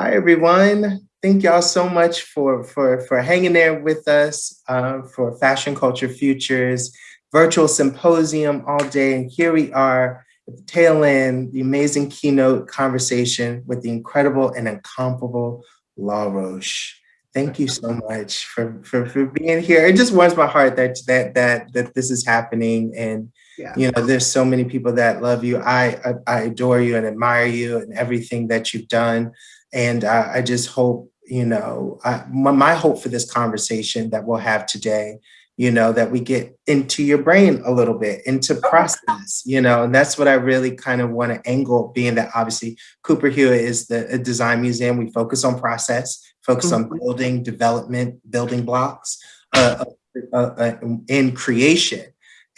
Hi, everyone. Thank y'all so much for, for, for hanging there with us uh, for Fashion Culture Futures virtual symposium all day. And here we are at the tail end, the amazing keynote conversation with the incredible and incomparable Law Roach. Thank you so much for, for, for being here. It just warms my heart that that that that this is happening and yeah. you know there's so many people that love you. I, I, I adore you and admire you and everything that you've done. And I, I just hope, you know, I, my, my hope for this conversation that we'll have today, you know, that we get into your brain a little bit, into process, you know, and that's what I really kind of want to angle, being that obviously Cooper Hewitt is the design museum. We focus on process, focus on mm-hmm. building, development, building blocks uh, uh, uh, in creation.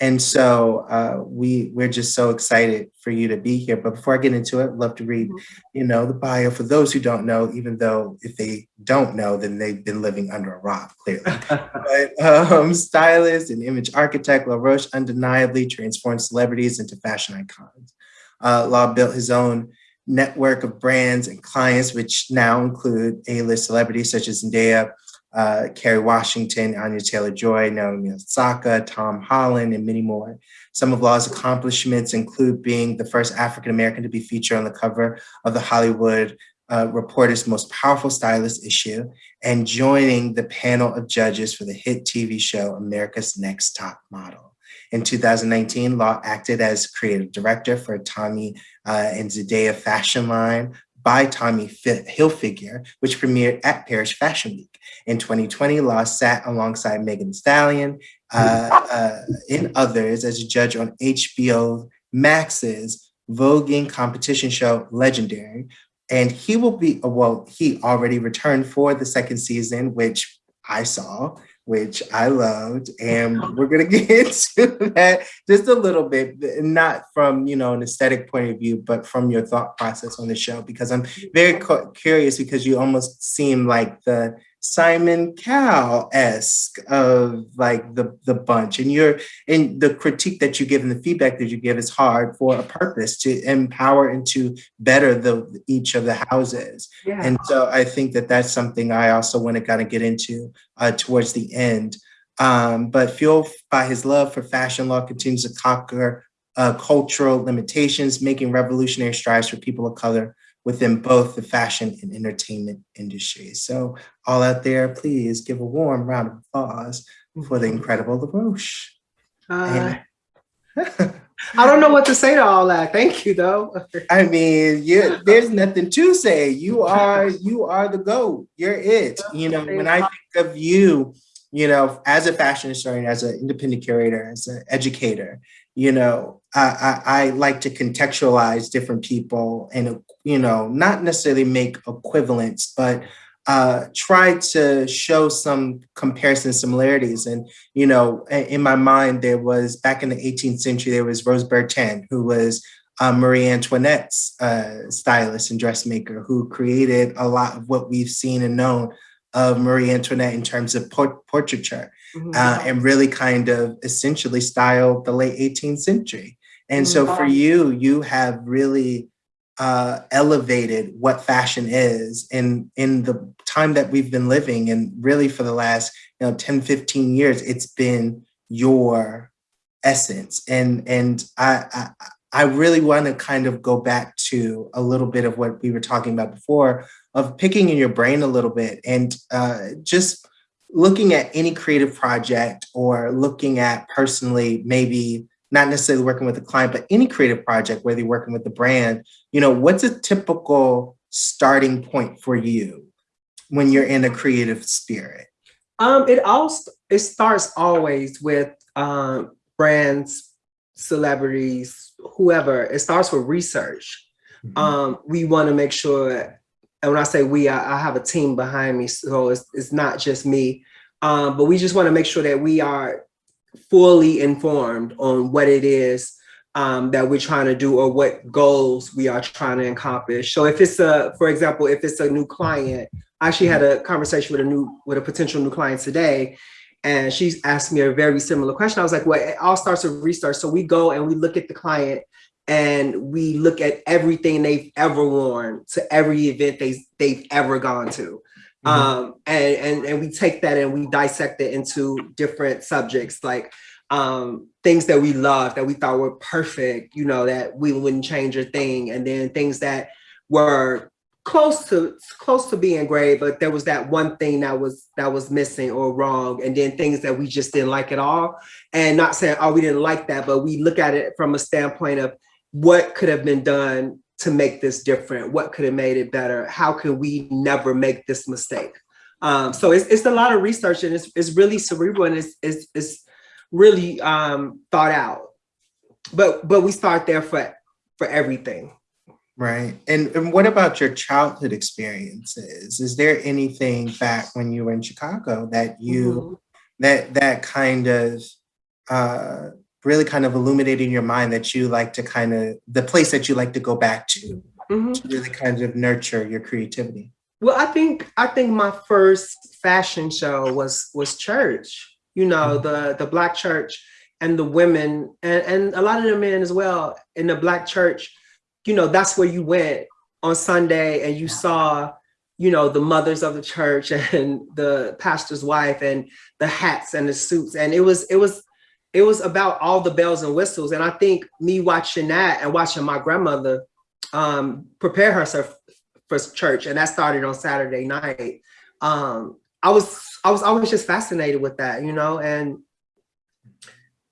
And so uh, we, we're just so excited for you to be here. But before I get into it, I'd love to read, mm-hmm. you know, the bio for those who don't know, even though if they don't know, then they've been living under a rock, clearly. but um, stylist and image architect, Law Roach undeniably transformed celebrities into fashion icons. Uh, Law built his own network of brands and clients, which now include A-list celebrities such as Zendaya, uh, Kerry Washington, Anya Taylor-Joy, Naomi Osaka, Tom Holland, and many more. Some of Law's accomplishments include being the first African-American to be featured on the cover of the Hollywood uh, Reporter's Most Powerful Stylist issue and joining the panel of judges for the hit TV show America's Next Top Model. In 2019, Law acted as creative director for Tommy uh, and Zendaya fashion line by Tommy Hilfiger, which premiered at Paris Fashion Week. In 2020, Law sat alongside Megan Stallion uh, uh, and others as a judge on HBO Max's voguing competition show Legendary. And he will be, well, he already returned for the second season, which I saw which I loved. And we're gonna get into that just a little bit, not from, you know, an aesthetic point of view, but from your thought process on the show, because I'm very curious because you almost seem like the Simon Cowell-esque of like the, the bunch. And you're and the critique that you give and the feedback that you give is hard for a purpose to empower and to better the each of the houses. Yeah. And so I think that that's something I also want to kind of get into uh, towards the end. Um, but fueled by his love for fashion law continues to conquer uh, cultural limitations, making revolutionary strides for people of color within both the fashion and entertainment industries. So all out there, please give a warm round of applause for the incredible Law Roach. Uh, I don't know what to say to all that. Thank you, though. I mean, you, there's nothing to say. You are you are the GOAT. You're it. You know, when I think of you, you know, as a fashion historian, as an independent curator, as an educator, you know, I, I, I like to contextualize different people and, you know, not necessarily make equivalents, but uh, try to show some comparison similarities. And, you know, in my mind, there was back in the 18th century, there was Rose Bertin, who was uh, Marie Antoinette's uh, stylist and dressmaker, who created a lot of what we've seen and known of Marie Antoinette in terms of port portraiture mm -hmm. uh, and really kind of essentially styled the late 18th century. And so for mm-hmm. you, you have really uh, elevated what fashion is in, in the time that we've been living. And really for the last you know, 10, 15 years, it's been your essence. And, and I, I, I really want to kind of go back to a little bit of what we were talking about before of picking in your brain a little bit and uh, just looking at any creative project or looking at personally maybe not necessarily working with a client, but any creative project, whether you're working with the brand, you know, what's a typical starting point for you when you're in a creative spirit? Um, it all it starts always with um, brands, celebrities, whoever. It starts with research. Mm -hmm. um, we want to make sure, and when I say we, I, I, have a team behind me, so it's, it's not just me. Um, but we just want to make sure that we are fully informed on what it is um, that we're trying to do or what goals we are trying to accomplish. So if it's a, for example, if it's a new client, I actually had a conversation with a new, with a potential new client today, and she's asked me a very similar question. I was like, well, it all starts with research. So we go and we look at the client and we look at everything they've ever worn to every event they, they've ever gone to. Mm-hmm. Um, and, and, and we take that and we dissect it into different subjects like um, things that we love that we thought were perfect, you know, that we wouldn't change a thing. And then things that were close to close to being great, but there was that one thing that was that was missing or wrong, and then things that we just didn't like at all. And not saying, oh, we didn't like that, but we look at it from a standpoint of what could have been done to make this different? What could have made it better? How can we never make this mistake? Um, so it's, it's a lot of research and it's, it's really cerebral and it's, it's, it's really um, thought out. But but we start there for for everything. Right. And, and what about your childhood experiences? Is there anything back when you were in Chicago that you mm -hmm. that that kind of uh, really kind of illuminating your mind that you like to kind of the place that you like to go back to mm -hmm. to really kind of nurture your creativity? Well, I think I think my first fashion show was was church. You know, mm -hmm. the the black church and the women and, and a lot of the men as well in the black church you know, that's where you went on Sunday and you saw, you know, the mothers of the church and the pastor's wife and the hats and the suits. And it was, it was, it was about all the bells and whistles. And I think me watching that and watching my grandmother um, prepare herself for church, and that started on Saturday night. Um, I was, I was always just fascinated with that, you know, and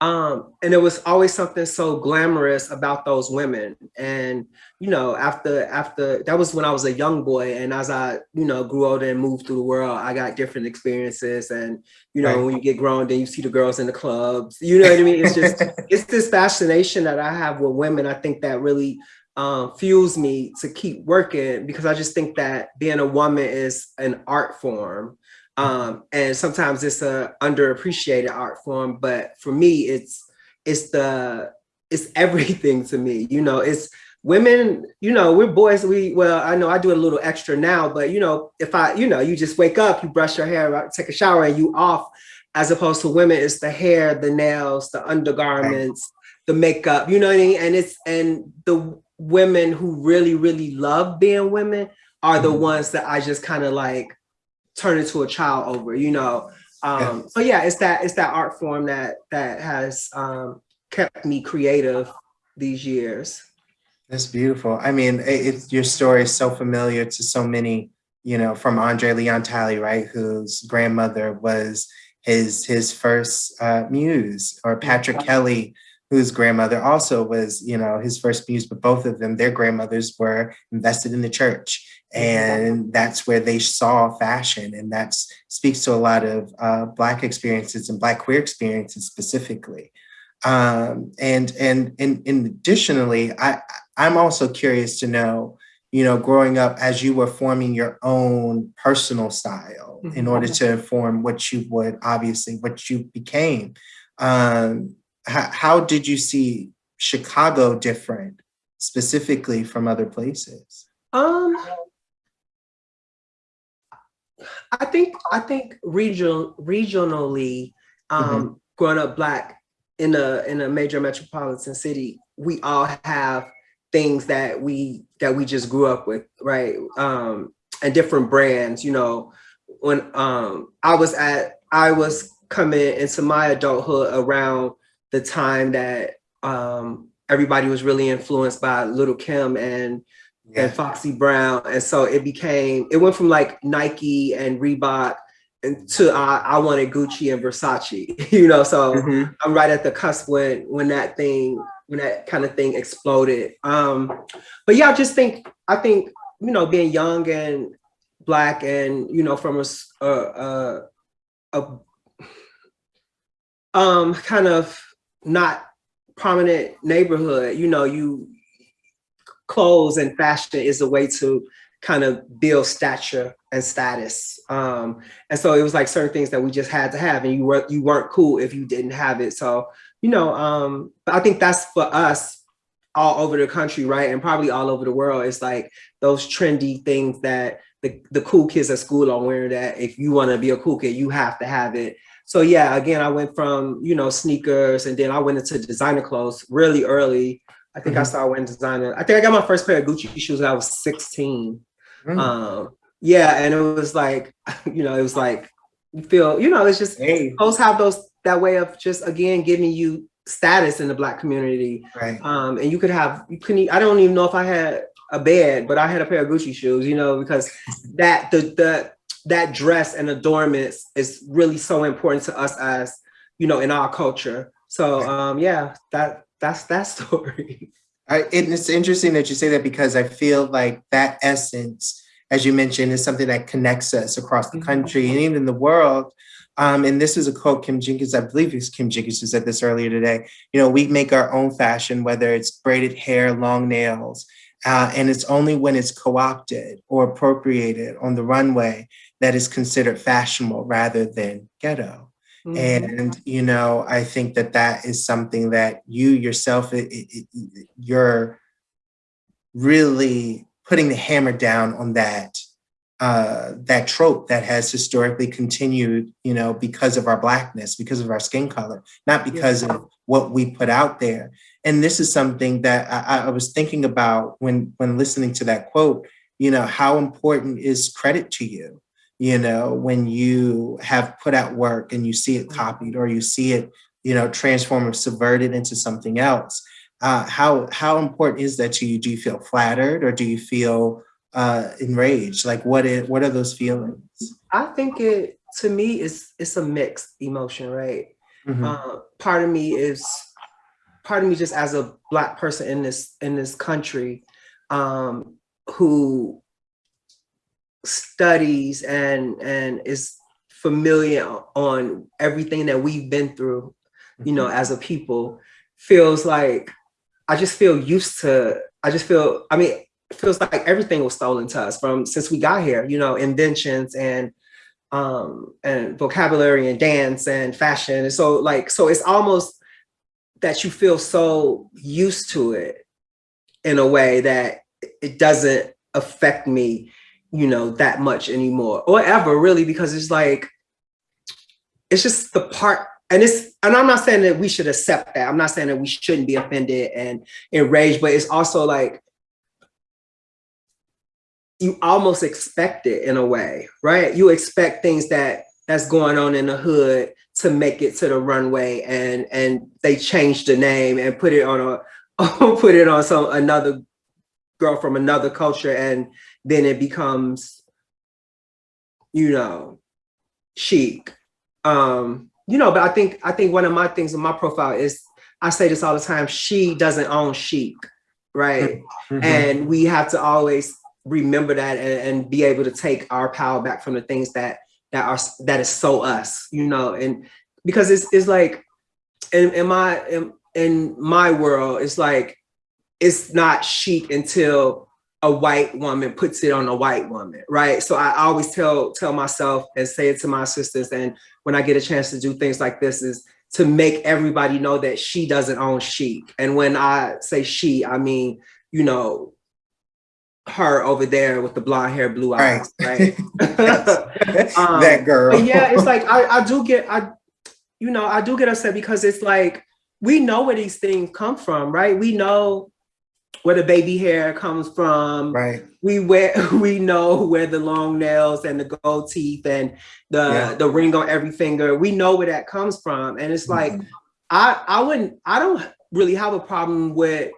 um, and it was always something so glamorous about those women. And, you know, after, after, that was when I was a young boy. And as I, you know, grew older and moved through the world, I got different experiences. And, you know, right. when you get grown, then you see the girls in the clubs, you know what I mean? It's just, it's this fascination that I have with women. I think that really um, fuels me to keep working because I just think that being a woman is an art form um, and sometimes it's a underappreciated art form, but for me, it's it's the it's everything to me. You know, it's women, you know, we're boys, we, well, I know I do a little extra now, but you know, if I, you know, you just wake up, you brush your hair, take a shower and you off, as opposed to women, it's the hair, the nails, the undergarments, the makeup, you know what I mean? And it's, and the women who really, really love being women are the mm-hmm. ones that I just kind of like, turn into a child over, you know. Um, yeah. So yeah, it's that it's that art form that that has um, kept me creative these years. That's beautiful. I mean, it, your story is so familiar to so many, you know, from Andre Leon Talley, right, whose grandmother was his his first uh, muse, or Patrick yeah. Kelly, whose grandmother also was, you know, his first muse, but both of them, their grandmothers were invested in the church and that's where they saw fashion and that speaks to a lot of uh, black experiences and black queer experiences specifically. Um, and, and and and additionally i i'm also curious to know you know growing up as you were forming your own personal style in order mm-hmm. to inform what you would obviously what you became. Um, how, how did you see chicago different specifically from other places? Um I think I think regional regionally, um, mm -hmm. growing up black in a in a major metropolitan city, we all have things that we that we just grew up with, right? Um, and different brands. You know, when um, I was at I was coming into my adulthood around the time that um, everybody was really influenced by Lil' Kim and yeah. and Foxy Brown. And so it became, it went from like Nike and Reebok and to uh, I wanted Gucci and Versace, you know, so mm -hmm. I'm right at the cusp when, when that thing, when that kind of thing exploded. Um, but yeah, I just think, I think, you know, being young and black and, you know, from a, a, a, a um, kind of not prominent neighborhood, you know, you, clothes and fashion is a way to kind of build stature and status. Um, and so it was like certain things that we just had to have and you weren't, you weren't cool if you didn't have it. So, you know, um, I think that's for us all over the country, right? And probably all over the world. It's like those trendy things that the, the cool kids at school are wearing that if you want to be a cool kid, you have to have it. So yeah, again, I went from, you know, sneakers and then I went into designer clothes really early I think mm -hmm. I started wearing designer. I think I got my first pair of Gucci shoes when I was 16. Mm. Um, yeah, and it was like, you know, it was like you feel, you know, it's just hey. those have those that way of just again giving you status in the black community. Right. Um, and you could have you couldn't I don't even know if I had a bed, but I had a pair of Gucci shoes, you know, because that the the that dress and adornments is really so important to us as you know in our culture. So um yeah, that that's that story. I, it's interesting that you say that because I feel like that essence, as you mentioned, is something that connects us across the mm-hmm. country and even the world. Um, and this is a quote Kim Jenkins, I believe it's Kim Jenkins who said this earlier today. You know, we make our own fashion, whether it's braided hair, long nails, uh, and it's only when it's co-opted or appropriated on the runway that is considered fashionable rather than ghetto. Mm -hmm. And, you know, I think that that is something that you yourself, it, it, it, you're really putting the hammer down on that, uh, that trope that has historically continued, you know, because of our blackness, because of our skin color, not because yeah. of what we put out there. And this is something that I, I was thinking about when, when listening to that quote, you know, how important is credit to you? You know, when you have put out work and you see it mm-hmm. copied or you see it, you know, transformed or subverted into something else. Uh, how how important is that to you? Do you feel flattered or do you feel uh, enraged? Like what is what are those feelings? I think it to me is it's a mixed emotion, right? Mm -hmm. uh, part of me is part of me just as a black person in this in this country um, who studies and and is familiar on everything that we've been through, you know, mm-hmm. as a people, feels like I just feel used to, I just feel, I mean, it feels like everything was stolen to us from since we got here, you know, inventions and um and vocabulary and dance and fashion. And so like, so it's almost that you feel so used to it in a way that it doesn't affect me you know, that much anymore or ever really, because it's like, it's just the part, and it's, and I'm not saying that we should accept that. I'm not saying that we shouldn't be offended and enraged, but it's also like, you almost expect it in a way, right? You expect things that that's going on in the hood to make it to the runway and and they change the name and put it on a put it on some another girl from another culture and then it becomes, you know, chic. Um, you know, but I think I think one of my things in my profile is I say this all the time, she doesn't own chic, right? Mm -hmm. And we have to always remember that and, and, be able to take our power back from the things that that are that is so us, you know, and because it's it's like in, in my in, in my world, it's like it's not chic until a white woman puts it on a white woman, right? So I always tell tell myself and say it to my sisters, and when I get a chance to do things like this, is to make everybody know that she doesn't own chic. And when I say she, I mean you know her over there with the blonde hair, blue eyes, right? right? um, that girl. yeah, it's like I, I do get I, you know, I do get upset because it's like we know where these things come from, right? We know where the baby hair comes from. Right. We wear we know where the long nails and the gold teeth and the yeah. the ring on every finger. We know where that comes from. And it's like mm -hmm. I I wouldn't I don't really have a problem with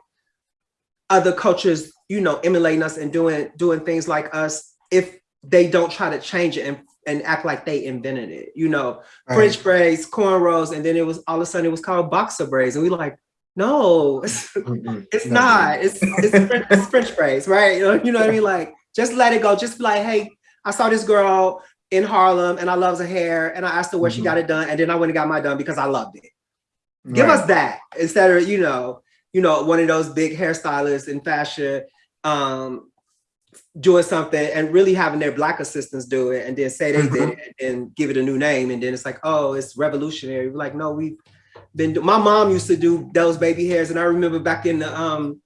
other cultures, you know, emulating us and doing doing things like us if they don't try to change it and and act like they invented it, you know, right. French braids, cornrows, and then it was all of a sudden it was called boxer braids. And we like, no, it's, it's not. It's, it's, French, it's French phrase, right? You know, you know what I mean? Like, just let it go. Just be like, hey, I saw this girl in Harlem and I love her hair and I asked her where mm -hmm. she got it done and then I went and got my done because I loved it. Right. Give us that instead of, you know, you know, one of those big hairstylists in fashion um, doing something and really having their black assistants do it and then say they mm -hmm. did mm-hmm. it and give it a new name and then it's like, oh, it's revolutionary. We're like, no, we been my mom used to do those baby hairs and I remember back in the um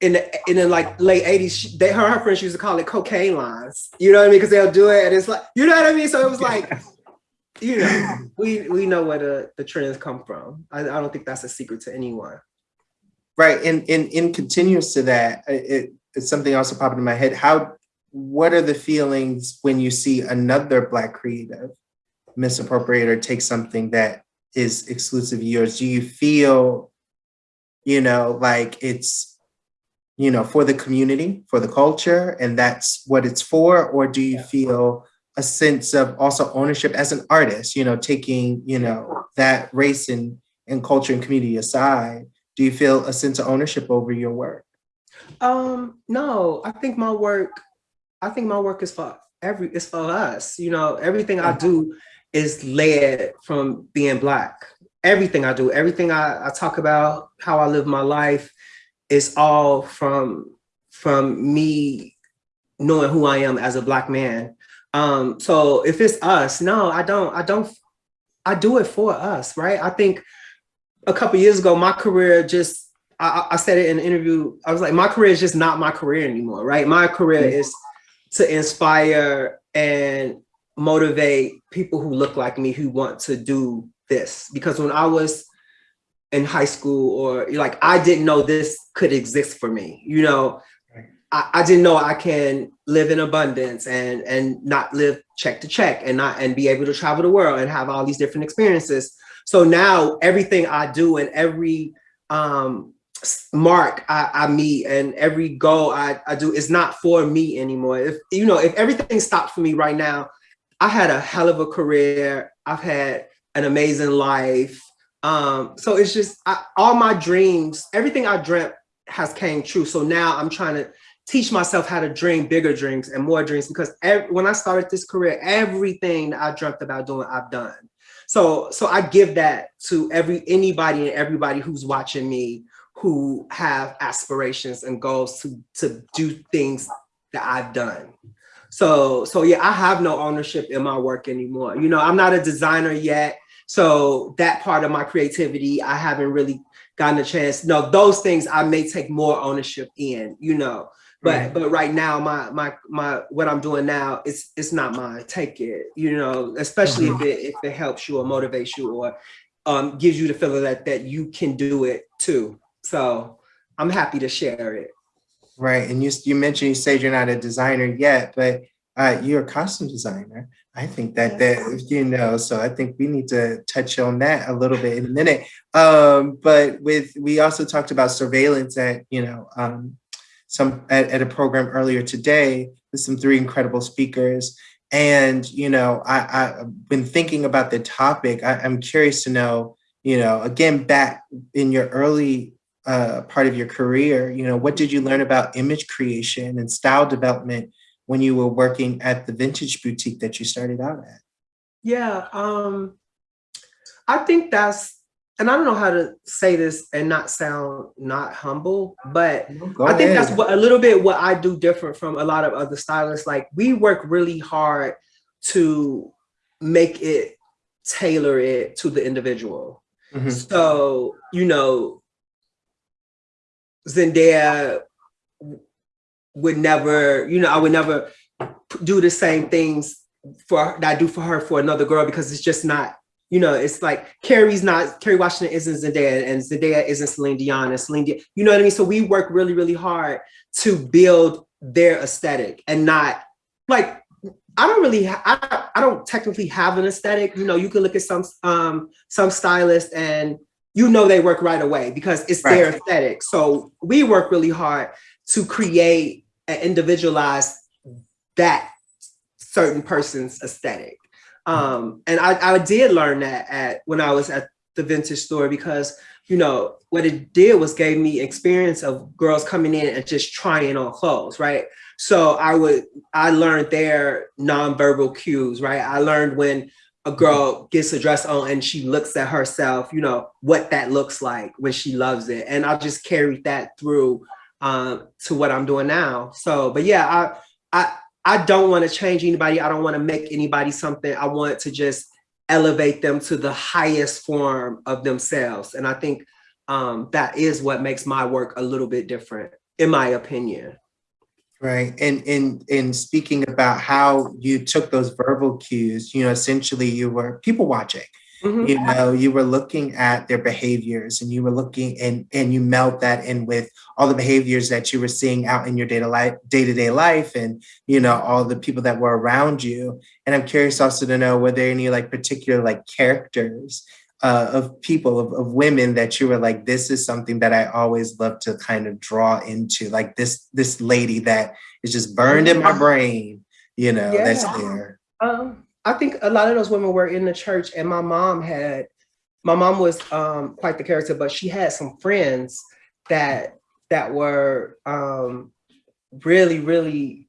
in the in the like late 80s they her, her friends used to call it cocaine lines. You know what I mean? Because they'll do it and it's like you know what I mean? So it was like you know we we know where the the trends come from. I, I don't think that's a secret to anyone. Right, and in in continuous to that, it, it's something also popping in my head. How, what are the feelings when you see another Black creative misappropriate or take something that is exclusive yours? Do you feel, you know, like it's, you know, for the community, for the culture, and that's what it's for? Or do you feel a sense of also ownership as an artist, you know, taking, you know, that race and, and culture and community aside? Do you feel a sense of ownership over your work? Um, no, I think my work, I think my work is for every, it's for us. You know, everything I do is led from being Black. Everything I do, everything I, I talk about, how I live my life, is all from from me knowing who I am as a Black man. Um, so if it's us, no, I don't, I don't, I do it for us, right? I think a couple years ago, my career just, I, I said it in an interview, I was like, my career is just not my career anymore, right? My career is to inspire and motivate people who look like me who want to do this. Because when I was in high school or like, I didn't know this could exist for me. You know, I, I didn't know I can live in abundance and and not live check to check and not and be able to travel the world and have all these different experiences. So now everything I do and every um, mark I, I, meet and every goal I, I do is not for me anymore. If you know, if everything stopped for me right now, I had a hell of a career. I've had an amazing life. Um, so it's just I, all my dreams, everything I dreamt has came true. So now I'm trying to teach myself how to dream bigger dreams and more dreams because every, when I started this career, everything I dreamt about doing, I've done. So, so I give that to every anybody and everybody who's watching me who have aspirations and goals to, to do things that I've done. So, so yeah, I have no ownership in my work anymore. You know, I'm not a designer yet. So that part of my creativity, I haven't really gotten a chance. No, those things I may take more ownership in, you know. But right. but right now, my my my what I'm doing now, it's it's not mine. Take it, you know, especially if it if it helps you or motivates you or um, gives you the feeling that that you can do it too. So I'm happy to share it. Right, and you you mentioned you said you're not a designer yet, but uh, you're a costume designer. I think that that you know, so I think we need to touch on that a little bit in a minute. Um, but with we also talked about surveillance at you know um, some at, at a program earlier today with some three incredible speakers. And, you know, I, I've been thinking about the topic. I, I'm curious to know, you know, again, back in your early uh, part of your career, you know, what did you learn about image creation and style development when you were working at the vintage boutique that you started out at? Yeah, um, I think that's and I don't know how to say this and not sound not humble, but Go I think that's what a little bit what I do different from a lot of other stylists. Like we work really hard to make it tailor it to the individual. Mm -hmm. So, you know, Zendaya would never, you know, I would never do the same things for that I do for her for another girl because it's just not you know, it's like Kerry's not, Kerry Washington isn't Zendaya and Zendaya isn't Celine Dion and Celine Dion, you know what I mean? So we work really, really hard to build their aesthetic and not like, I don't really, I, I don't technically have an aesthetic. You know, you can look at some, um, some stylists and you know they work right away because it's right. their aesthetic. So we work really hard to create and individualize that certain person's aesthetic. Um, and I, I did learn that at when I was at the vintage store because you know what it did was gave me experience of girls coming in and just trying on clothes, right? So I would I learned their nonverbal cues, right? I learned when a girl gets a dress on and she looks at herself, you know, what that looks like when she loves it. And I just carried that through um, to what I'm doing now. So, but yeah, I, I, I don't want to change anybody. I don't want to make anybody something. I want to just elevate them to the highest form of themselves. And I think um, that is what makes my work a little bit different, in my opinion. Right. And in in speaking about how you took those verbal cues, you know, essentially you were people watching. Mm-hmm. You know, you were looking at their behaviors and you were looking and and you melt that in with all the behaviors that you were seeing out in your day to life day-to-day life and you know all the people that were around you. And I'm curious also to know were there any like particular like characters uh, of people of, of women that you were like this is something that I always love to kind of draw into like this this lady that is just burned in my brain, you know, yeah. that's there. Um I think a lot of those women were in the church and my mom had, my mom was um, quite the character, but she had some friends that that were um, really, really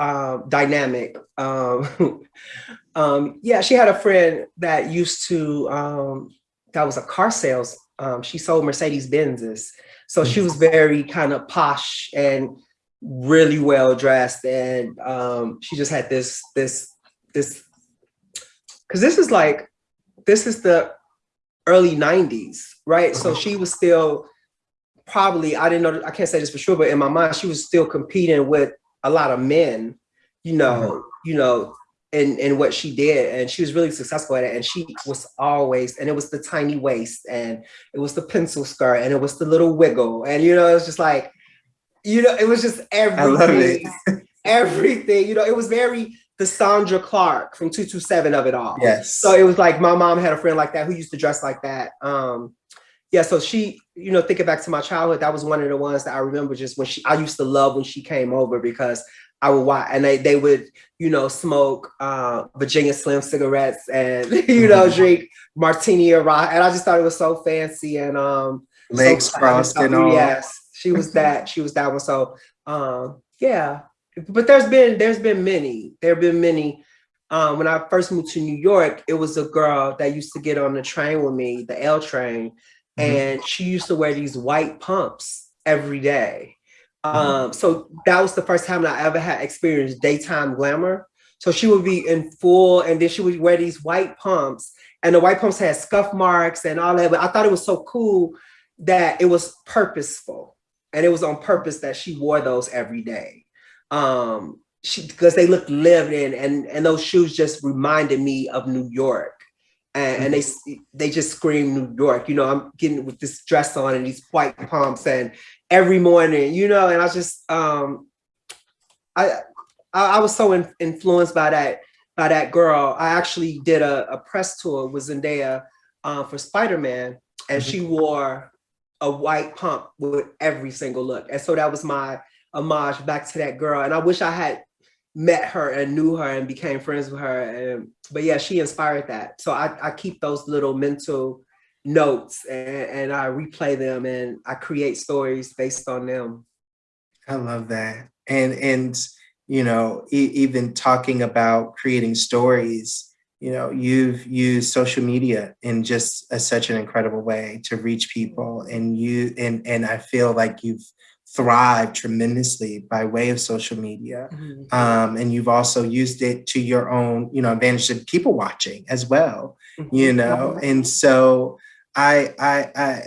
uh, dynamic. Um, um, yeah, she had a friend that used to, um, that was a car sales. Um, she sold Mercedes Benzes. So she was very kind of posh and really well dressed. And um, she just had this, this, this because this is like, this is the early 90s, right? So she was still probably, I didn't know, I can't say this for sure, but in my mind, she was still competing with a lot of men, you know, mm -hmm. you know, in, in what she did. And she was really successful at it. And she was always, and it was the tiny waist and it was the pencil skirt and it was the little wiggle. And, you know, it was just like, you know, it was just everything, everything, you know, it was very the Sandra Clark from 227 of it all. Yes. So it was like my mom had a friend like that who used to dress like that. Um, yeah, so she, you know, thinking back to my childhood, that was one of the ones that I remember just when she, I used to love when she came over because I would watch and they, they would, you know, smoke uh, Virginia Slim cigarettes and, you know, mm-hmm. drink martini or rock. And I just thought it was so fancy and um, legs so crossed and all. Yes, she was that, she was that one. So um, yeah, but there's been there's been many. There have been many. Um, when I first moved to New York, it was a girl that used to get on the train with me, the L train, mm-hmm. and she used to wear these white pumps every day. Mm-hmm. Um, so that was the first time I ever had experienced daytime glamour. So she would be in full, and then she would wear these white pumps, and the white pumps had scuff marks and all that. But I thought it was so cool that it was purposeful, and it was on purpose that she wore those every day um, she because they looked lived in and, and those shoes just reminded me of New York. And, and, they they just scream New York. You know, I'm getting with this dress on and these white pumps and every morning, you know, and I just um I I, was so in, influenced by that by that girl. I actually did a, a press tour with Zendaya uh, for Spider-Man and mm -hmm. she wore a white pump with every single look. And so that was my homage back to that girl. And I wish I had met her and knew her and became friends with her. And, but yeah, she inspired that. So I, I keep those little mental notes and, and I replay them and I create stories based on them. I love that. And, and you know, e even talking about creating stories, you know, you've used social media in just a, such an incredible way to reach people and you, and, and I feel like you've thrive tremendously by way of social media. Mm-hmm. Um, and you've also used it to your own, you know, advantage of people watching as well, mm-hmm. you know? And so I, I, I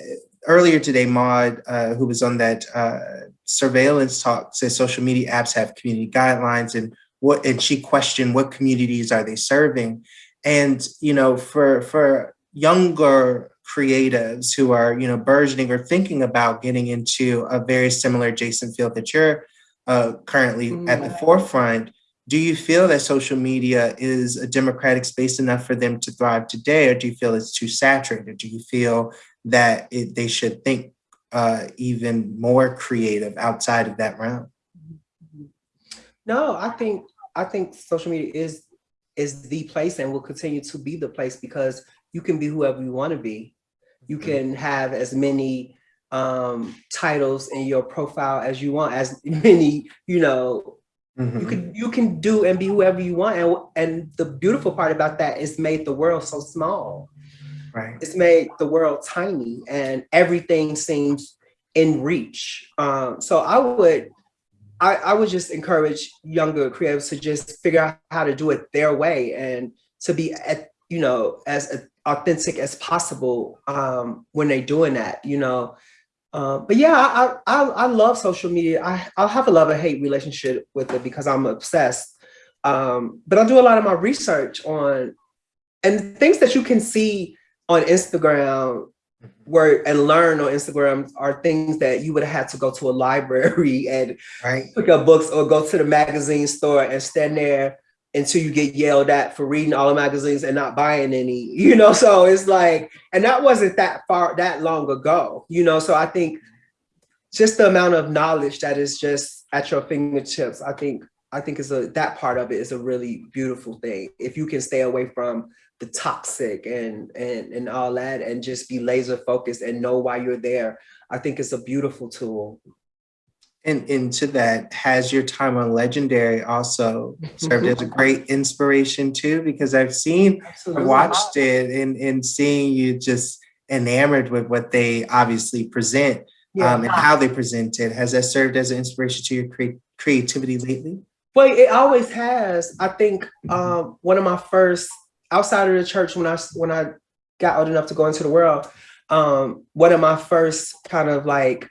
earlier today, Maud, uh, who was on that uh, surveillance talk said social media apps have community guidelines and what, and she questioned what communities are they serving? And, you know, for, for younger creatives who are, you know, burgeoning or thinking about getting into a very similar adjacent field that you're uh, currently mm. at the mm. forefront, do you feel that social media is a democratic space enough for them to thrive today, or do you feel it's too saturated? Do you feel that it, they should think uh, even more creative outside of that realm? No, I think I think social media is is the place and will continue to be the place because you can be whoever you want to be. You mm-hmm. can have as many um, titles in your profile as you want, as many, you know, mm -hmm. you can mm-hmm. you can do and be whoever you want. And, and the beautiful part about that is made the world so small. Right. It's made the world tiny and everything seems in reach. Um, so I would I, I would just encourage younger creatives to just figure out how to do it their way and to be at, you know, as authentic as possible um, when they're doing that, you know. Uh, but yeah, I, I, I love social media. I I have a love and hate relationship with it because I'm obsessed. Um, but I do a lot of my research on and things that you can see on Instagram were and learn on Instagram are things that you would have had to go to a library and right. pick up books or go to the magazine store and stand there until you get yelled at for reading all the magazines and not buying any, you know? So it's like, and that wasn't that far, that long ago, you know? So I think just the amount of knowledge that is just at your fingertips, I think, I think is a, that part of it is a really beautiful thing. If you can stay away from the toxic and, and, and all that and just be laser focused and know why you're there, I think it's a beautiful tool. And into that, has your time on Legendary also served as a great inspiration too? Because I've seen, Absolutely. Watched it and, and seeing you just enamored with what they obviously present Yeah. um, and how they present it. Has that served as an inspiration to your cre creativity lately? Well, it always has. I think um, one of my first outside of the church when I when I got old enough to go into the world, um, one of my first kind of like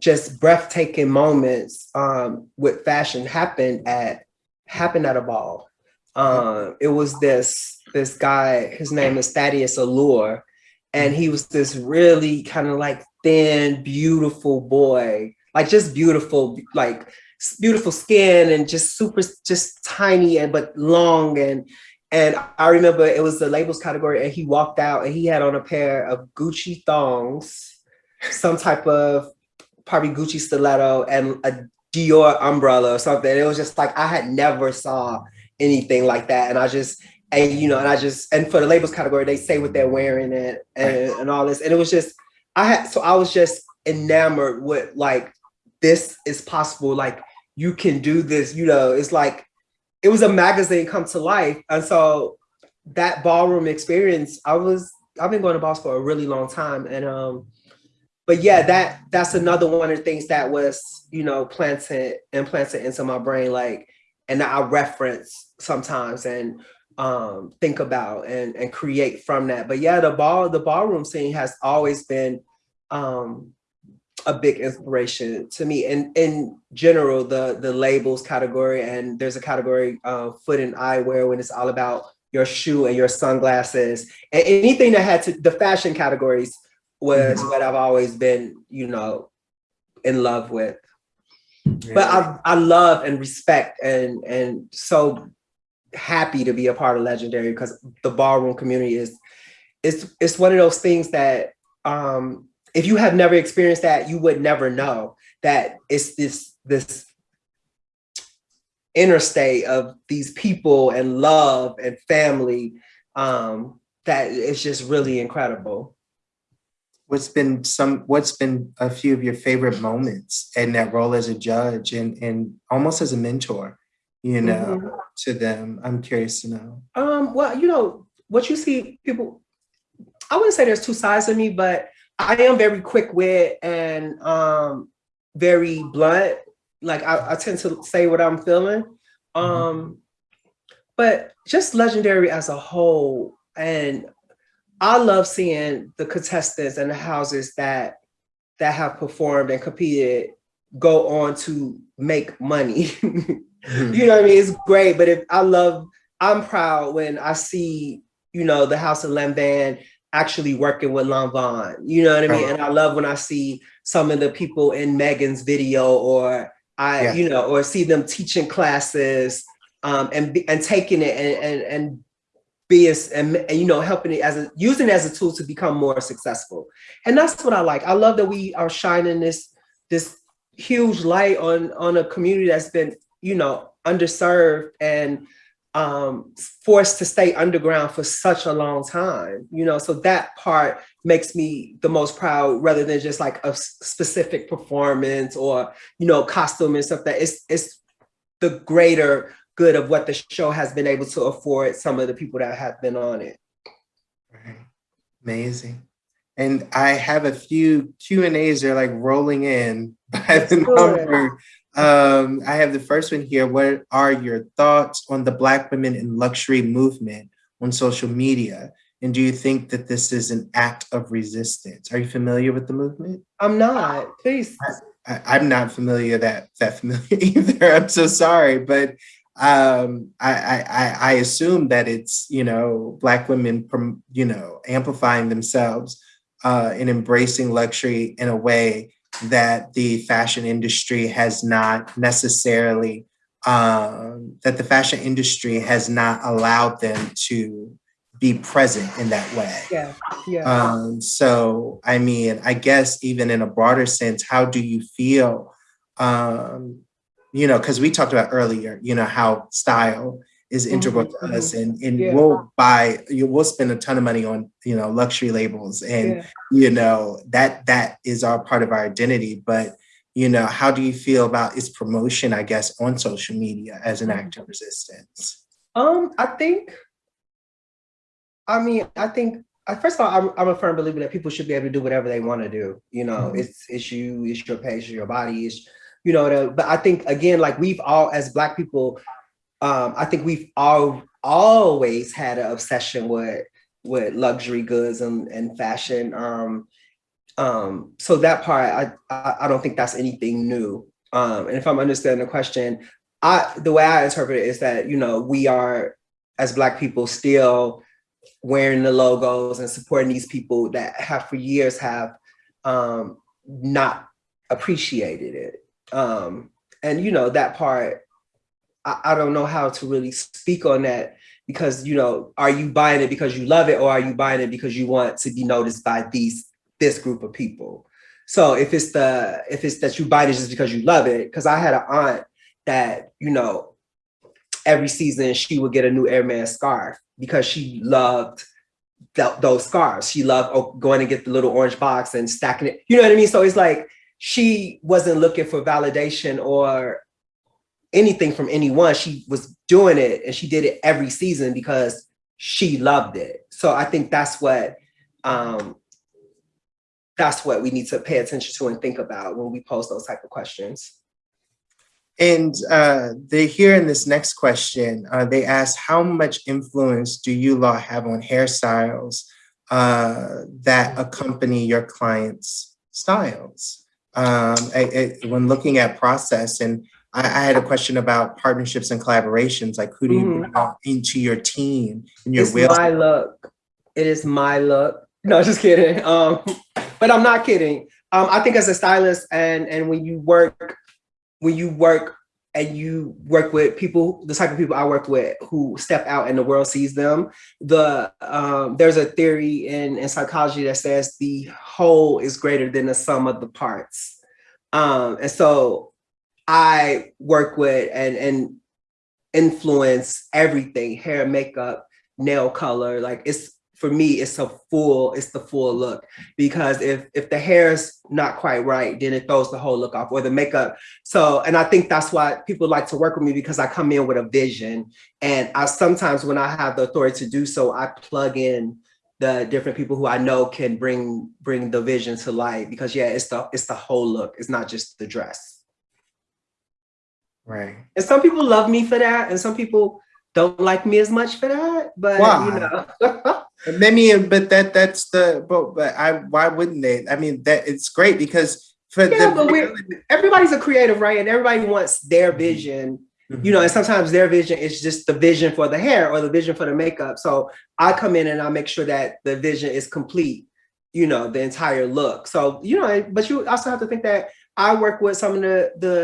just breathtaking moments um, with fashion happened at happened at a ball. Um, it was this this guy. His name is Thaddeus Allure, and he was this really kind of like thin, beautiful boy, like just beautiful, like beautiful skin and just super, just tiny and but long and and I remember it was the labels category and he walked out and he had on a pair of Gucci thongs, some type of probably Gucci stiletto and a Dior umbrella or something. It was just like I had never saw anything like that. And I just and you know, and I just and for the labels category, they say what they're wearing and and, and all this. And it was just I had so I was just enamored with like this is possible. Like you can do this, you know, it's like it was a magazine come to life. And so that ballroom experience, I was, I've been going to balls for a really long time. And, um, but yeah, that, that's another one of the things that was, you know, planted, implanted into my brain, like, and I reference sometimes and, um, think about and, and create from that. But yeah, the ball, the ballroom scene has always been, um, a big inspiration to me. And in general, the the labels category, and there's a category uh, foot and eyewear when it's all about your shoe and your sunglasses and anything that had to the fashion categories was what I've always been, you know, in love with. But I I love and respect and and so happy to be a part of Legendary because the ballroom community is it's it's one of those things that um if you have never experienced that, you would never know that it's this this interstate of these people and love and family um, that it's just really incredible. What's been some, what's been a few of your favorite moments in that role as a judge and, and almost as a mentor, you know, Mhm. to them? I'm curious to know. Um, well, you know, what you see people, I wouldn't say there's two sides of me, but I am very quick wit and um, very blunt. Like I, I tend to say what I'm feeling. Um, but just legendary as a whole. And I love seeing the contestants and the houses that that have performed and competed go on to make money. you know what I mean? It's great, but if I love, I'm proud when I see, you know, the House of Lanvin actually working with Lanvin. You know what I mean? Right. And I love when I see some of the people in Megan's video or I, Yeah. you know, or see them teaching classes um, and and taking it and and, and be as and, and, you know helping it as a using it as a tool to become more successful. And that's what I like. I love that we are shining this this huge light on on a community that's been you know underserved and um forced to stay underground for such a long time you know so that part makes me the most proud rather than just like a specific performance or you know costume and stuff that it's it's the greater good of what the show has been able to afford some of the people that have been on it Right. Amazing. And I have a few Q and A's. They're like rolling in by the number. Um, I have the first one here. What are your thoughts on the Black women in luxury movement on social media? And do you think that this is an act of resistance? Are you familiar with the movement? i'm not please I, I'm not familiar that that familiar either. I'm so sorry, but um, I, I, I assume that it's, you know, Black women, you know, amplifying themselves uh, and embracing luxury in a way that the fashion industry has not necessarily, um, that the fashion industry has not allowed them to be present in that way. Yeah, yeah. Um, so, I mean, I guess even in a broader sense, how do you feel um, you know, because we talked about earlier, you know, how style is integral mm -hmm. to us and, and yeah. we'll buy, you we'll spend a ton of money on, you know, luxury labels and, yeah. you know, that that is our part of our identity. But, you know, how do you feel about its promotion, I guess, on social media as an act of mm-hmm. resistance? Um, I think, I mean, I think first of all, I'm, I'm, a firm believer that people should be able to do whatever they want to do. You know, mm -hmm. it's it's you, it's your page, it's your body, it's you know, the, but I think again, like we've all, as Black people, um, I think we've all always had an obsession with with luxury goods and, and fashion. Um, um, so that part, I, I, I don't think that's anything new. Um, and if I'm understanding the question, I the way I interpret it is that you know we are as Black people still wearing the logos and supporting these people that have for years have um, not appreciated it. Um, and you know, that part, I, I don't know how to really speak on that because, you know, are you buying it because you love it or are you buying it because you want to be noticed by these, this group of people? So if it's the, if it's that you buy it just because you love it, because I had an aunt that, you know, every season she would get a new Hermès scarf because she loved th those scarves. She loved going and get the little orange box and stacking it. You know what I mean? So it's like, she wasn't looking for validation or anything from anyone. She was doing it and she did it every season because she loved it. So I think that's what um, that's what we need to pay attention to and think about when we pose those type of questions. And uh, they here in this next question, uh, they ask, how much influence do you Law have on hairstyles uh, that accompany your clients' styles? Um, I, I, when looking at process and I, I, had a question about partnerships and collaborations, like who do you mm -hmm. bring into your team and your it's my look. It is my look. No, just kidding. Um, but I'm not kidding. Um, I think as a stylist and and when you work, when you work and you work with people, the type of people I work with who step out and the world sees them, the um, there's a theory in, in psychology that says the whole is greater than the sum of the parts. Um, and so I work with and, and influence everything, hair, makeup, nail color. Like it's, for me, it's a full, it's the full look. Because if, if the hair is not quite right, then it throws the whole look off or the makeup. So, and I think that's why people like to work with me because I come in with a vision. And I sometimes when I have the authority to do so, I plug in the different people who I know can bring bring the vision to light because yeah, it's the it's the whole look. It's not just the dress. Right. And some people love me for that, and some people don't like me as much for that. But why? you know. Maybe, but that that's the but but I why wouldn't they? I mean that it's great because for yeah, but everybody's a creative, right? And everybody wants their vision Mm -hmm. You know, and sometimes their vision is just the vision for the hair or the vision for the makeup. So I come in and I make sure that the vision is complete, you know, the entire look. So, you know, but you also have to think that I work with some of the the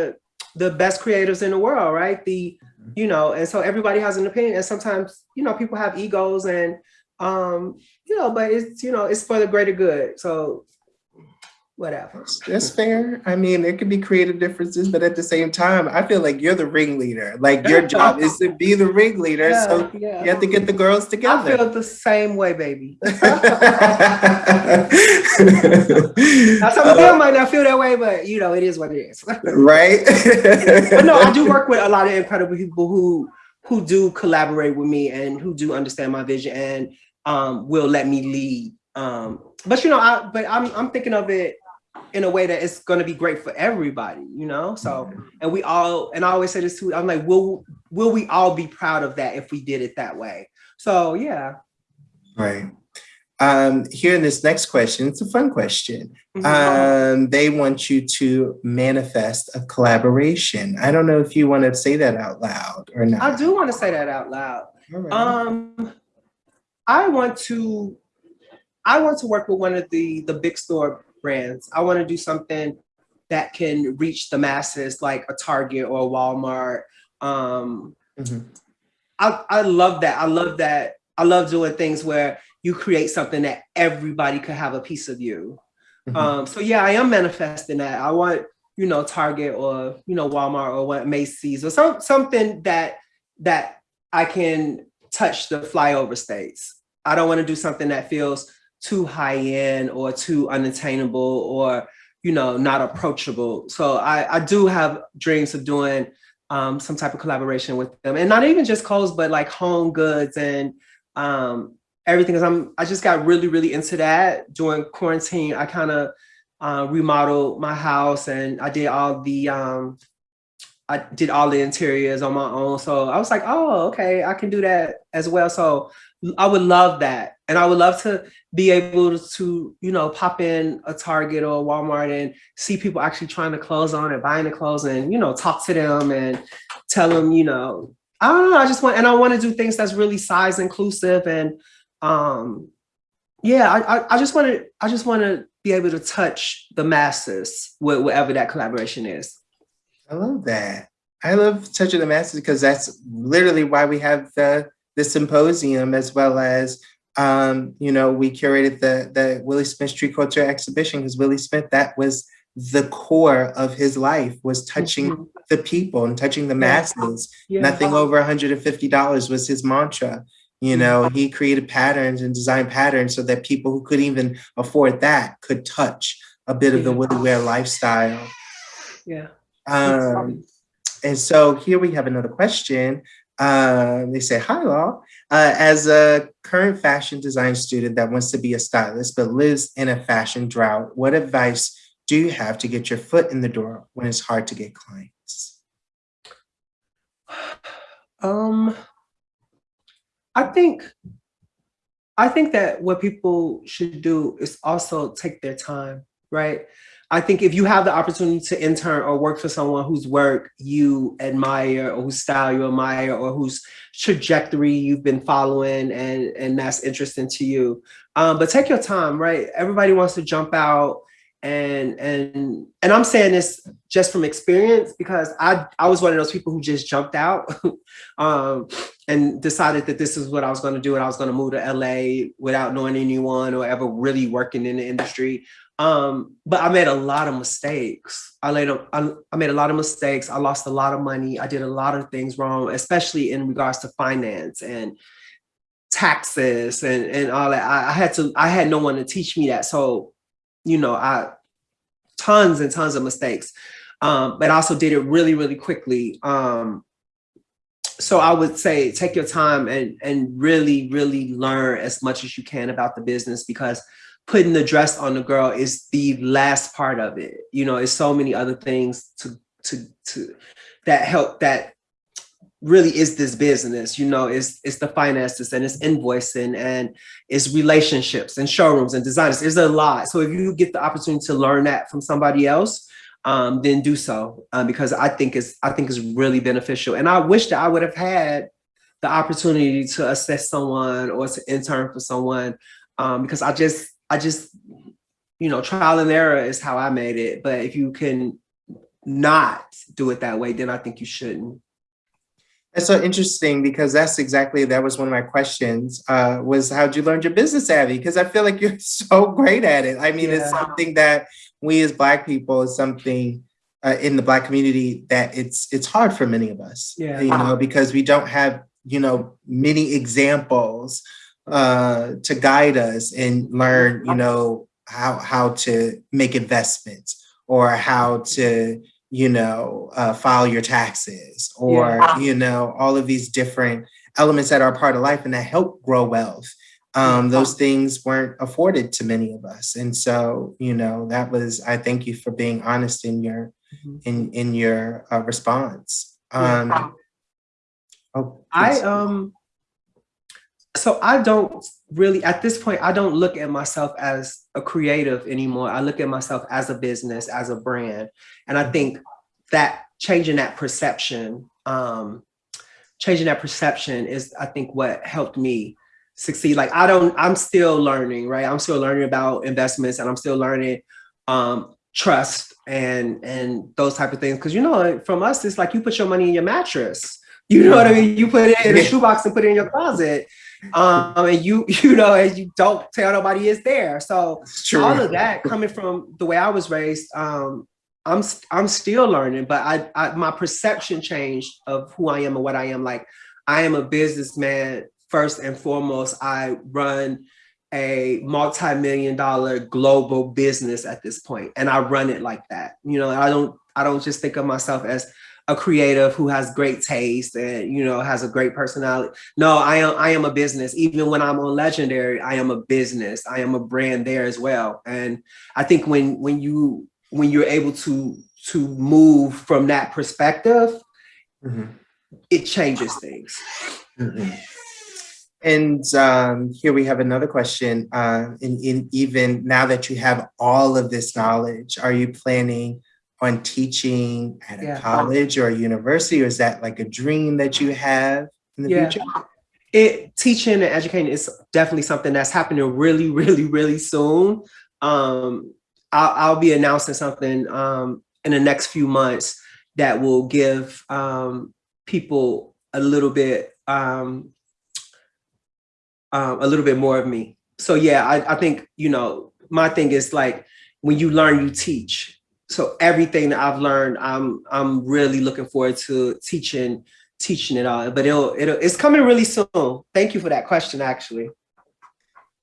the best creatives in the world, right? The, mm-hmm. you know, and so everybody has an opinion. And sometimes, you know, people have egos and um, you know, but it's, you know, it's for the greater good. So whatever. That's fair. I mean, there could be creative differences, but at the same time, I feel like you're the ringleader. Like your job is to be the ringleader. Yeah, so yeah. you have to get the girls together. I feel the same way, baby. now, some of them might not feel that way, but you know, it is what it is. right. but no, I do work with a lot of incredible people who who do collaborate with me and who do understand my vision and um, will let me lead. Um, but you know, I but I'm I'm thinking of it in a way that it's going to be great for everybody, you know? So, mm-hmm. and we all, and I always say this too, I'm like, will, will we all be proud of that if we did it that way? So yeah. Right. um, here in this next question, it's a fun question. Mhm. Um, they want you to manifest a collaboration. I don't know if you want to say that out loud or not. I do want to say that out loud. Right. Um, I want to, I want to work with one of the the big store brands. I want to do something that can reach the masses, like a Target or a Walmart. Um, Mhm. I I love that. I love that. I love doing things where you create something that everybody could have a piece of you. Mhm. Um, so yeah, I am manifesting that. I want, you know, Target or you know, Walmart or what Macy's or some something that that I can touch the flyover states. I don't want to do something that feels too high end or too unattainable or you know not approachable. So I, I do have dreams of doing um, some type of collaboration with them, and not even just clothes, but like home goods and um, everything. Cause I'm I just got really really into that during quarantine. I kind of uh, remodeled my house and I did all the um, I did all the interiors on my own. So I was like, oh, okay, I can do that as well. So I would love that. And I would love to be able to, you know, pop in a Target or a Walmart and see people actually trying the clothes on and buying the clothes and, you know, talk to them and tell them, you know, I don't know. I just want, and I want to do things that's really size inclusive. And um, yeah, I, I, I just want to, I just want to be able to touch the masses with whatever that collaboration is. I love that. I love touching the masses because that's literally why we have the the symposium as well as um, you know we curated the the Willi Smith Street Couture exhibition because Willi Smith that was the core of his life was touching Mhm. the people and touching the masses. Yeah. Nothing over $150 was his mantra. You know, he created patterns and designed patterns so that people who couldn't even afford that could touch a bit of the WilliWear lifestyle. Yeah. Um, and so here we have another question. Uh, they say, hi, Law. Uh, as a current fashion design student that wants to be a stylist but lives in a fashion drought, what advice do you have to get your foot in the door when it's hard to get clients? Um, I think, I think that what people should do is also take their time, right? I think if you have the opportunity to intern or work for someone whose work you admire or whose style you admire or whose trajectory you've been following and, and that's interesting to you. Um, but take your time, right? Everybody wants to jump out and and and I'm saying this just from experience because I I was one of those people who just jumped out um, and decided that this is what I was going to do and I was going to move to LA without knowing anyone or ever really working in the industry. Um, but I made a lot of mistakes. I made a, I, I made a lot of mistakes. I lost a lot of money. I did a lot of things wrong, especially in regards to finance and taxes and and all that. I, I had to I had no one to teach me that. So, you know, I tons and tons of mistakes. Um, but also did it really, really quickly. Um, so I would say take your time and and really, really learn as much as you can about the business because putting the dress on the girl is the last part of it. You know, it's so many other things to to to that help that really is this business. You know, it's it's the finances and it's invoicing and it's relationships and showrooms and designers. There's a lot. So if you get the opportunity to learn that from somebody else, um, then do so um, because I think it's I think it's really beneficial. And I wish that I would have had the opportunity to assess someone or to intern for someone um, because I just I just you know trial and error is how I made it. But if you can not do it that way, then I think you shouldn't. That's so interesting because that's exactly that was one of my questions. Uh, was how'd you learn your business savvy? Because I feel like you're so great at it. I mean, it's something that we as Black people is something uh, in the Black community that it's it's hard for many of us. Yeah. you know, because we don't have you know many examples uh, to guide us and learn you know how how to make investments or how to you know, uh, file your taxes or, Yeah. you know, all of these different elements that are part of life and that help grow wealth. Um, those things weren't afforded to many of us. And so, you know, that was, I thank you for being honest in your, Mhm. in, in your uh, response. Um, oh, I um So I don't really, at this point, I don't look at myself as a creative anymore. I look at myself as a business, as a brand. And I think that changing that perception, um, changing that perception is, I think, what helped me succeed. Like I don't, I'm still learning, right? I'm still learning about investments and I'm still learning um, trust and and those type of things. Cause you know, from us, it's like you put your money in your mattress. You know what I mean? You put it in a shoebox and put it in your closet. Um, and you, you know, and you don't tell nobody it's there. So all of that coming from the way I was raised, um, I'm I'm still learning, but I, I my perception changed of who I am and what I am. Like I am a businessman first and foremost. I run a multi-million dollar global business at this point, and I run it like that. You know, I don't I don't just think of myself as a creative who has great taste and you know has a great personality. No, I am I am a business. Even when I'm on Legendary, I am a business. I am a brand there as well. And I think when when you when you're able to to move from that perspective, mm -hmm. it changes things. Mm -hmm. And um, here we have another question. Uh, in, in even now that you have all of this knowledge, are you planning on teaching at a yeah. college or a university, or is that like a dream that you have in the yeah. future? It teaching and educating is definitely something that's happening really, really, really soon. Um, I'll, I'll be announcing something um, in the next few months that will give um, people a little bit um, um, a little bit more of me. So yeah, I, I think, you know, my thing is like, when you learn, you teach. So everything that I've learned, I'm I'm really looking forward to teaching teaching it all. But it'll it'll it's coming really soon. Thank you for that question, actually.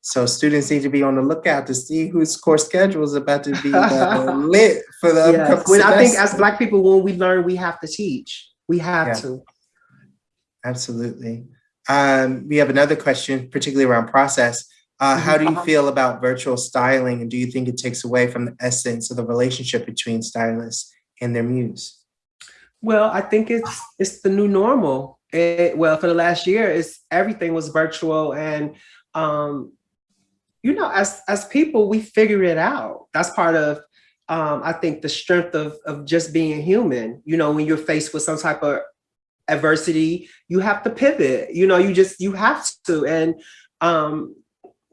So students need to be on the lookout to see whose course schedule is about to be uh, lit for the yes. when I think as Black people, when we learn, we have to teach. We have yeah. to. Absolutely. Um, we have another question, particularly around process. Uh, how do you uh-huh. feel about virtual styling and do you think it takes away from the essence of the relationship between stylists and their muse? Well, I think it's it's the new normal. It, well, for the last year, it's everything was virtual and um, you know, as as people, we figure it out. That's part of, um, I think, the strength of of just being human. You know, when you're faced with some type of adversity, you have to pivot. You know, you just you have to. And um,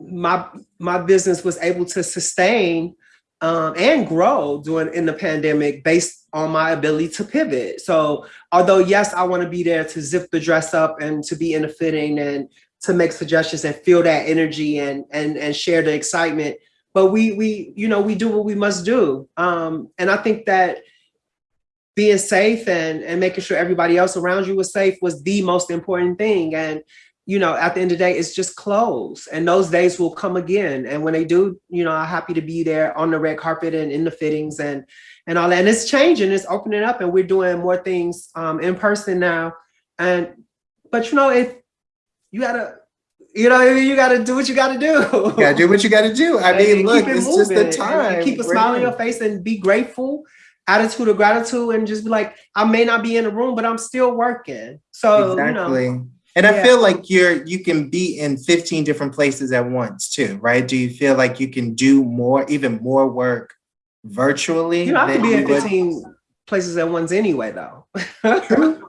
my my business was able to sustain um, and grow during in the pandemic based on my ability to pivot. So although yes, I want to be there to zip the dress up and to be in the fitting and to make suggestions and feel that energy and and and share the excitement. But we we you know we do what we must do, um, and I think that being safe and and making sure everybody else around you was safe was the most important thing. And you know, at the end of the day, it's just clothes, and those days will come again. And when they do, you know, I'm happy to be there on the red carpet and in the fittings and and all that. And it's changing, it's opening up, and we're doing more things um, in person now. And but you know, if you gotta, you know, you gotta do what you gotta do. You gotta do what you gotta do. I mean, look, it it's moving. just the time. keep a smile on your face and be grateful. Attitude of gratitude, and just be like, I may not be in the room, but I'm still working. So exactly. You know, and I feel like you're you can be in 15 different places at once too, right? Do you feel like you can do more, even more work virtually? You know, I can be in 15 would? places at once anyway, though.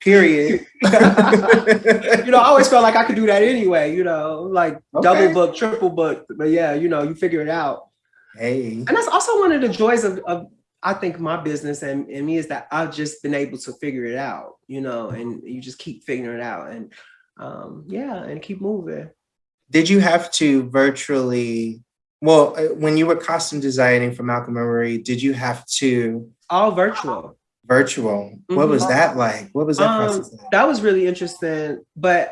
period. you know, I always felt like I could do that anyway, you know, like okay. double book, triple book. But yeah, you know, you figure it out. Hey. And that's also one of the joys of, of I think my business and, and me is that I've just been able to figure it out, you know, and you just keep figuring it out and um, yeah, and keep moving. Did you have to virtually, well, uh, when you were costume designing for Malcolm Marie, did you have to? All virtual virtual. What mm -hmm. was that like? What was that um, process like? That was really interesting. But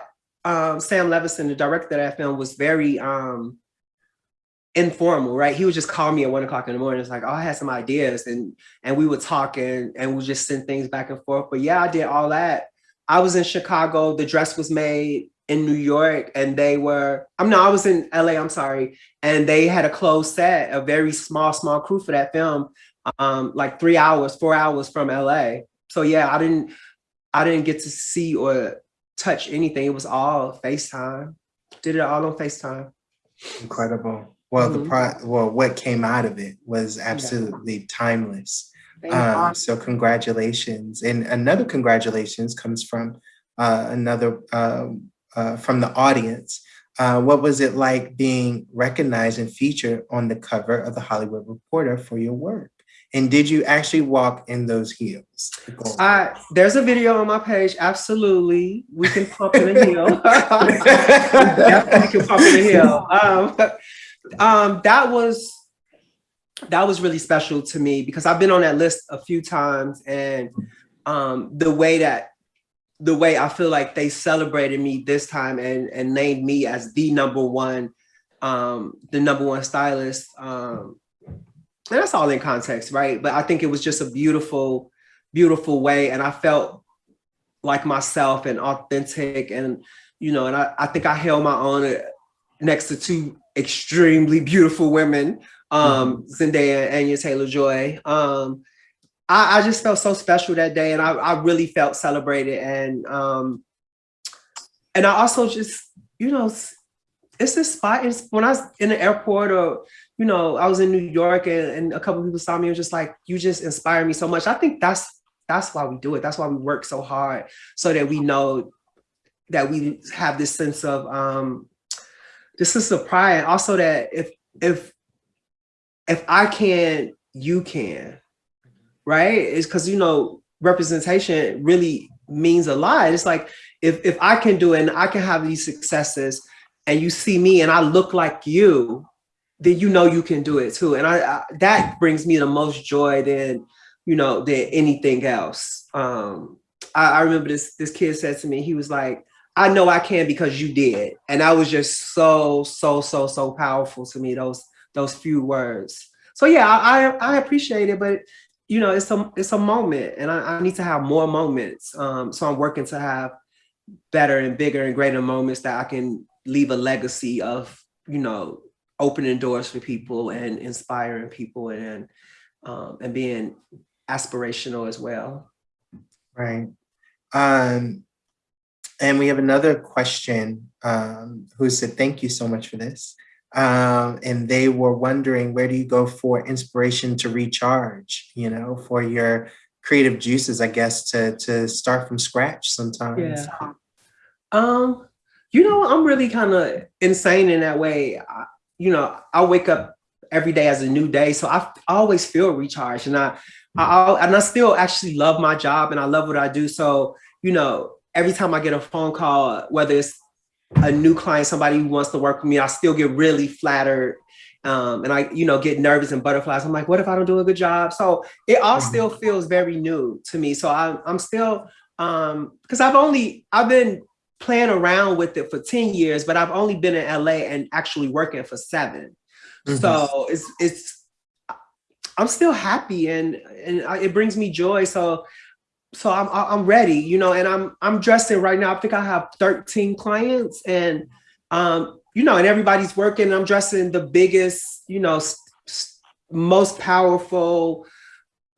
um, Sam Levinson, the director of that film, was very um, informal, right? He would just call me at one o'clock in the morning. It's like, oh, I had some ideas, and and we would talk and and we just send things back and forth. But yeah, I did all that. I was in Chicago. The dress was made in New York, and they were. I'm no, I was in LA. I'm sorry, and they had a closed set, a very small, small crew for that film um, like three hours, four hours from LA. So yeah, I didn't, I didn't get to see or touch anything. It was all FaceTime. did it all on FaceTime. Incredible. Well, mm-hmm. the pro well, what came out of it was absolutely yeah. timeless. Um, so congratulations. And another congratulations comes from uh, another um, uh, from the audience. Uh, what was it like being recognized and featured on the cover of the Hollywood Reporter for your work? And did you actually walk in those heels? Uh, there's a video on my page. Absolutely. We can pump in a heel. Definitely can pump in a heel. Um, um, that was that was really special to me because I've been on that list a few times and um, the way that the way I feel like they celebrated me this time and and named me as the number one um, the number one stylist um, and that's all in context, right? But I think it was just a beautiful, beautiful way. And I felt like myself and authentic and, you know, and I, I think I held my own next to two extremely beautiful women, um, mm-hmm. Zendaya Anya Taylor-Joy. Um, I, I, just felt so special that day and I, I really felt celebrated. And, um, and I also just, you know, it's this spot, it's, when I was in the airport or you know, I was in New York and, and a couple people saw me and just like, you just inspire me so much. I think that's that's why we do it. That's why we work so hard so that we know that we have this sense of um this sense of pride. Also that if if if I can, you can, right? It's because you know, representation really means a lot. It's like if if I can do it and I can have these successes and you see me and I look like you, then you know you can do it too. And I, I that brings me the most joy than you know than anything else. Um, I, I remember this this kid said to me, he was like, "I know I can because you did," and that was just so so so so powerful to me. Those those few words. So yeah, I I, appreciate it, but you know it's a it's a moment, and I, I need to have more moments. Um, so I'm working to have better and bigger and greater moments that I can leave a legacy of you know opening doors for people and inspiring people and um, and being aspirational as well. Right. Um, and we have another question um, who said, thank you so much for this. Um, and they were wondering, where do you go for inspiration to recharge, you know, for your creative juices, I guess, to, to start from scratch sometimes? Yeah. Um, you know, I'm really kind of insane in that way. I, you know, I wake up every day as a new day. So I, always feel recharged and I, I, and I still actually love my job and I love what I do. So, you know, every time I get a phone call, whether it's a new client, somebody who wants to work with me, I still get really flattered. Um, and I, you know, get nervous and butterflies. I'm like, what if I don't do a good job? So it all mm-hmm. still feels very new to me. So I, I'm still, um, because I've only, I've been playing around with it for 10 years, but I've only been in LA and actually working for 7 mm-hmm. So it's, it's, I'm still happy and, and it brings me joy. So, so I'm, I'm ready, you know, and I'm, I'm dressing right now. I think I have 13 clients and, um, you know, and everybody's working. I'm dressing the biggest, you know, most powerful,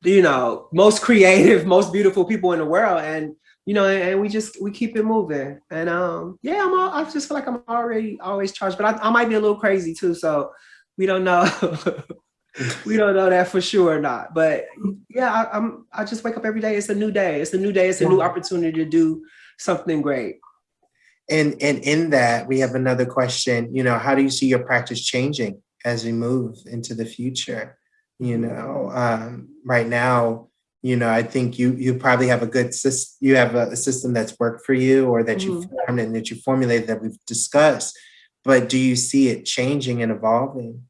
you know, most creative, most beautiful people in the world. And, you know, and we just we keep it moving. And um, yeah, I'm all, I just feel like I'm already always charged, but I, I might be a little crazy too. So we don't know. we don't know that for sure or not. But yeah, I, am I just wake up every day. It's a new day. It's a new day. It's a new opportunity to do something great. And and in that, we have another question. You know, how do you see your practice changing as we move into the future? You know, um, right now, you know, I think you you probably have a good system, you have a, a, system that's worked for you or that mm-hmm. you formed and that you formulated that we've discussed. But do you see it changing and evolving?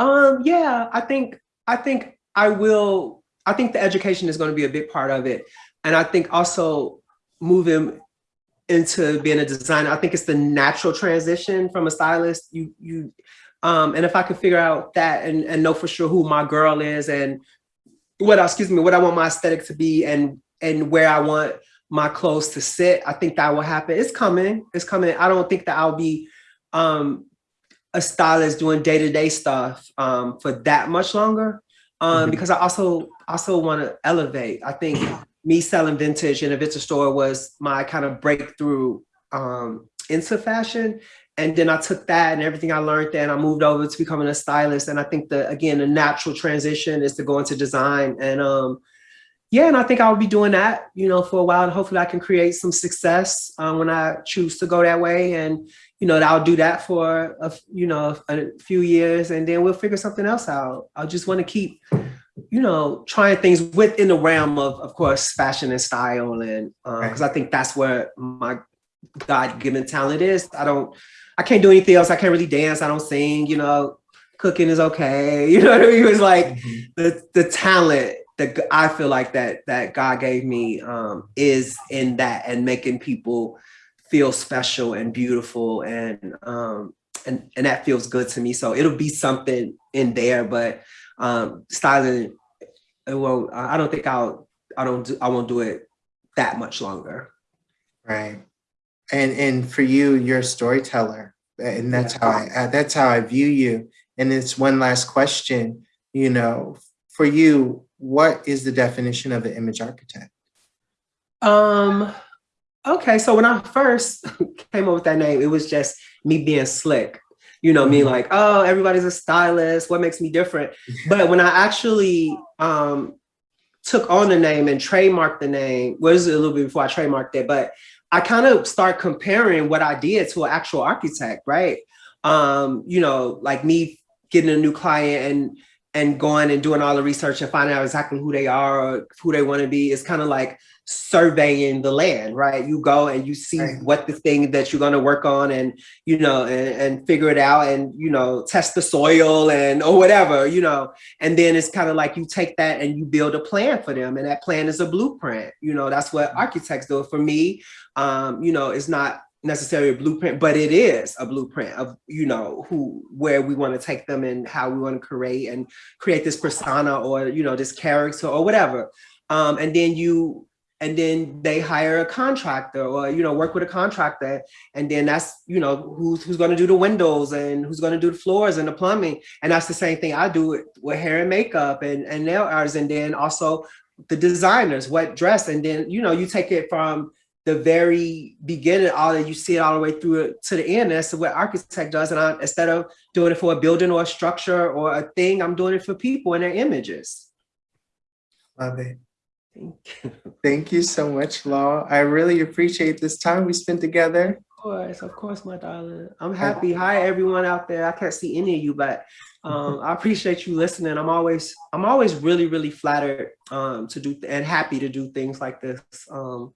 Um, yeah, I think I think I will. I think the education is going to be a big part of it, and I think also moving into being a designer. I think it's the natural transition from a stylist. You you, um, and if I can figure out that and and know for sure who my girl is and what excuse me what I want my aesthetic to be and and where I want my clothes to sit. I think that will happen. It's coming. It's coming. I don't think that I'll be um, a stylist doing day to day stuff um, for that much longer um, mm -hmm. because I also also want to elevate. I think me selling vintage in a vintage store was my kind of breakthrough um, into fashion. And then I took that and everything I learned there and I moved over to becoming a stylist. And I think the, again, the natural transition is to go into design. And um, yeah, and I think I'll be doing that, you know, for a while. And hopefully I can create some success um, when I choose to go that way. And, you know, I'll do that for, a, you know, a few years and then we'll figure something else out. I just want to keep, you know, trying things within the realm of, of course, fashion and style. And because um, I think that's where my God-given talent is. I don't, I can't do anything else. I can't really dance. I don't sing, you know, cooking is okay. You know what I mean? It was like mm -hmm. the, the talent that I feel like that that God gave me um, is in that and making people feel special and beautiful and um, and and that feels good to me. So it'll be something in there, but um, styling, well, I don't think I'll I don't do I won't do it that much longer. Right, and and for you, you're a storyteller, and that's how I that's how I view you. And it's one last question, you know, for you, what is the definition of an image architect? Um, okay, so when I first came up with that name, it was just me being slick. You know, mm -hmm. me mm-hmm. like, oh, everybody's a stylist. What makes me different? but when I actually um, took on the name and trademarked the name, was well, a little bit before I trademarked it, but I kind of start comparing what I did to an actual architect, right? Um, you know, like me getting a new client and and going and doing all the research and finding out exactly who they are or who they want to be is kind of like surveying the land, right? You go and you see right. what the thing that you're going to work on and, you know, and, and, figure it out and, you know, test the soil and, or whatever, you know, and then it's kind of like you take that and you build a plan for them. And that plan is a blueprint, you know, that's what mm-hmm. architects do. For me, um, you know, it's not necessarily a blueprint, but it is a blueprint of, you know, who, where we want to take them and how we want to create and create this persona or, you know, this character or whatever. Um, and then you, and then they hire a contractor or, you know, work with a contractor. And then that's, you know, who's, who's going to do the windows and who's going to do the floors and the plumbing. And that's the same thing I do with, hair and makeup and, and nail artists. And then also the designers, what dress. And then, you know, you take it from, the very beginning, all that you see it all the way through to the end. That's what architect does. And I, instead of doing it for a building or a structure or a thing, I'm doing it for people and their images. Love it. Thank you. Thank you so much, Law. I really appreciate this time we spent together. Of course, of course, my darling. I'm happy. Hi, everyone out there. I can't see any of you, but um, I appreciate you listening. I'm always, I'm always really, really flattered um, to do and happy to do things like this. Um,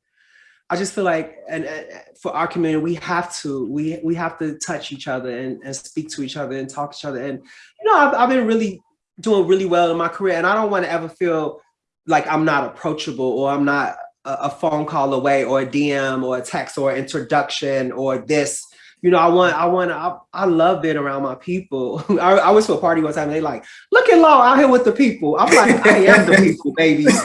I just feel like, and, and, for our community, we have to, we we have to touch each other and, and speak to each other and talk to each other. And you know, I've, I've been really doing really well in my career, and I don't want to ever feel like I'm not approachable or I'm not a, a phone call away or a DM or a text or introduction or this you know, I want, I want, I, I love being around my people. I, I was to a party one time and they like, look at Law out here with the people. I'm like, I am the people, baby.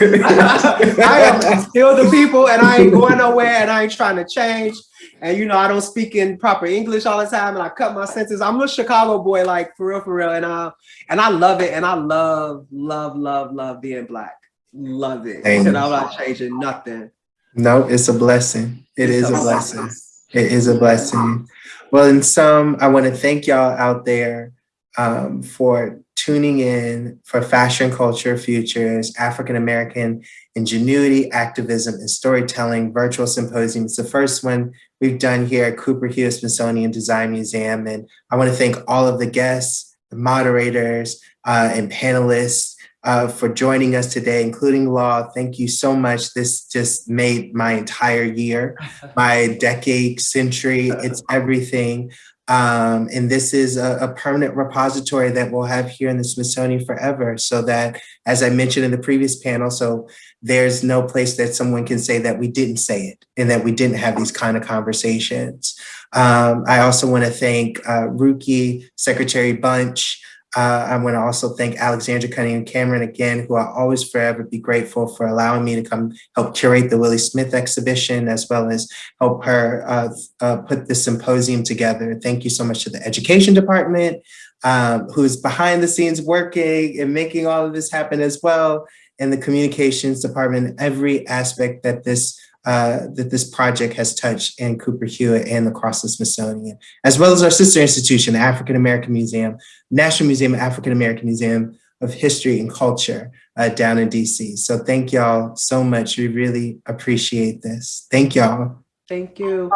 I am still the people and I ain't going nowhere and I ain't trying to change. And you know, I don't speak in proper English all the time and I cut my sentences. I'm a Chicago boy, like for real, for real. And I, and I love it. And I love, love, love, love being black. Love it. And I'm not changing nothing. No, it's a blessing. It it's is a blessing. blessing. It is a blessing. Well, in sum, I want to thank y'all out there um, for tuning in for Fashion Culture Futures, African American Ingenuity, Activism, and Storytelling Virtual Symposium. It's the first one we've done here at Cooper Hewitt Smithsonian Design Museum. And I want to thank all of the guests, the moderators, uh, and panelists uh, for joining us today, including Law. Thank you so much. This just made my entire year, my decade, century, it's everything. Um, and this is a, a, permanent repository that we'll have here in the Smithsonian forever so that, as I mentioned in the previous panel, so there's no place that someone can say that we didn't say it and that we didn't have these kind of conversations. Um, I also want to thank uh, Ruki, Secretary Bunch, uh, I want to also thank Alexandra Cunningham Cameron again, who I'll always forever be grateful for allowing me to come help curate the Willi Smith exhibition, as well as help her uh, uh, put this symposium together. Thank you so much to the education department, um, who's behind the scenes working and making all of this happen as well, and the communications department, every aspect that this uh, that this project has touched in Cooper Hewitt and across the Smithsonian, as well as our sister institution, the African American Museum, National Museum of African American Museum of History and Culture uh, down in DC. So thank y'all so much. We really appreciate this. Thank y'all. Thank you.